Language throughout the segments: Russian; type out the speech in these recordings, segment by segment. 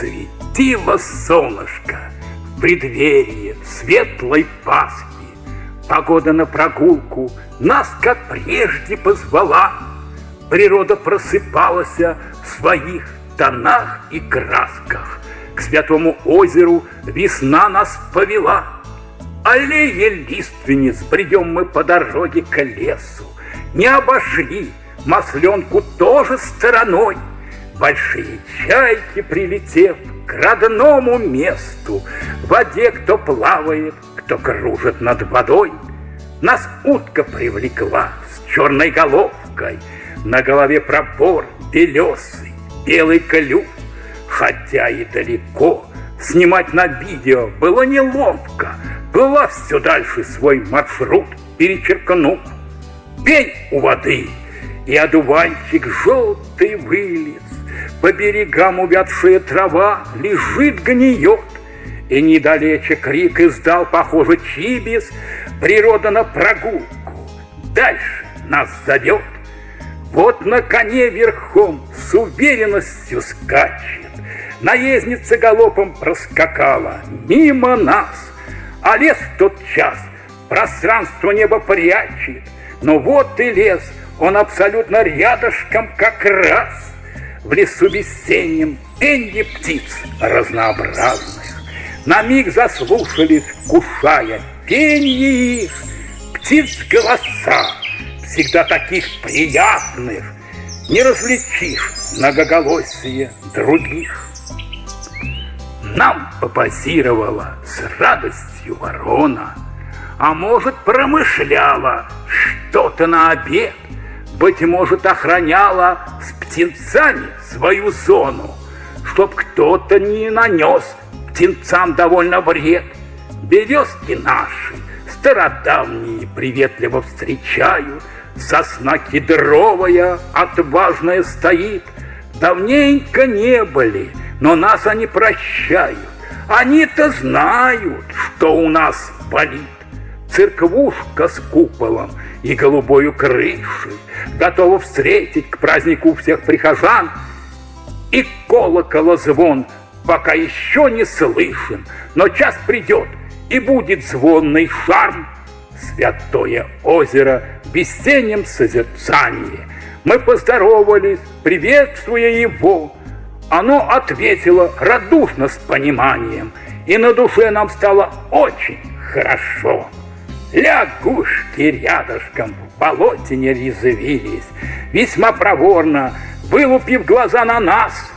Светило солнышко в преддверии светлой Пасхи. Погода на прогулку нас, как прежде, позвала. Природа просыпалась в своих тонах и красках. К святому озеру весна нас повела. Аллея лиственниц, бредем мы по дороге к лесу. Не обошли масленку тоже стороной. Большие чайки, прилетев к родному месту, В воде кто плавает, кто кружит над водой. Нас утка привлекла с черной головкой, На голове пробор белесый, белый клюв. Хотя и далеко, снимать на видео было неловко, Плыла все дальше свой маршрут, перечеркнув. Пень у воды, и одуванчик желтый вылез, По берегам увядшая трава лежит, гниет, И недалече крик издал, похоже, чибис, Природа на прогулку дальше нас зовет. Вот на коне верхом с уверенностью скачет, Наездница галопом проскакала мимо нас, А лес в тот час пространство небо прячет, Но вот и лес, он абсолютно рядышком как раз. В лесу весеннем пенье птиц разнообразных На миг заслушались, кушая пенье их, Птиц голоса, всегда таких приятных, Не различишь многоголосие других. Нам попозировала с радостью ворона, А может, промышляла что-то на обед, Быть может, охраняла с птенцами свою зону, Чтоб кто-то не нанес птенцам довольно вред. Березки наши, стародавние, приветливо встречают, Сосна кедровая, отважная стоит, Давненько не были, но нас они прощают. Они-то знают, что у нас болит. Церквушка с куполом и голубою крышей Готова встретить к празднику всех прихожан. И колокола звон пока еще не слышен, Но час придет, и будет звонный шарм. Святое озеро в весеннем созерцании. Мы поздоровались, приветствуя его, оно ответило радушно с пониманием, и на душе нам стало очень хорошо. Лягушки рядышком в болоте не резвились, весьма проворно, вылупив глаза на нас,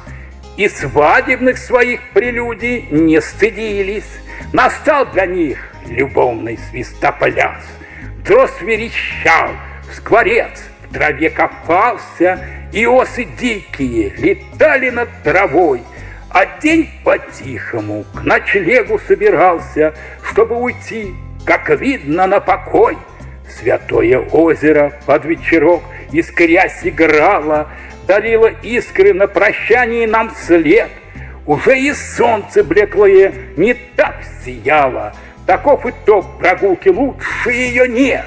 и свадебных своих прелюдий не стыдились. Настал для них любовный свистопляс. Дрозд верещал, скворец в траве копался, и осы дикие летали над травой, а день по-тихому к ночлегу собирался, чтобы уйти, как видно, на покой. Святое озеро под вечерок искрясь играло, дарило искры на прощании нам след. Уже и солнце блеклое не так сияло, таков итог прогулки, лучше ее нет.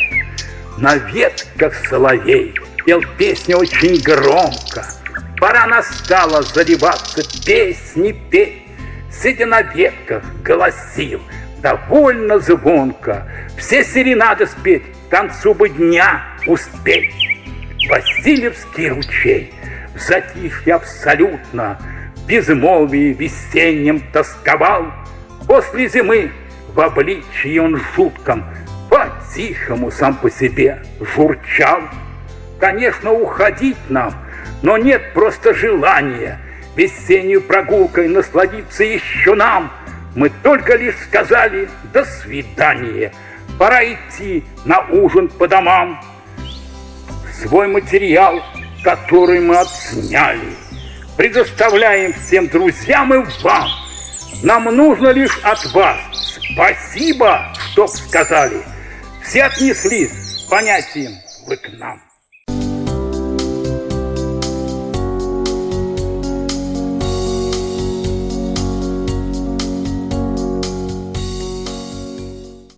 На ветках соловей пел песню очень громко. Пора настала заливаться песни петь. Сидя на ветках, голосил довольно звонко. Все серенады спеть, к концу бы дня успеть. Васильевский ручей, в затишье абсолютно, в безмолвии весеннем тосковал. После зимы в обличии он жутком, по-тихому сам по себе журчал. Конечно, уходить нам, но нет просто желания Весеннюю прогулкой насладиться еще нам. Мы только лишь сказали «до свидания», Пора идти на ужин по домам. Свой материал, который мы отсняли, Предоставляем всем друзьям и вам. Нам нужно лишь от вас спасибо, чтоб сказали. Все отнеслись с понятием «вы к нам».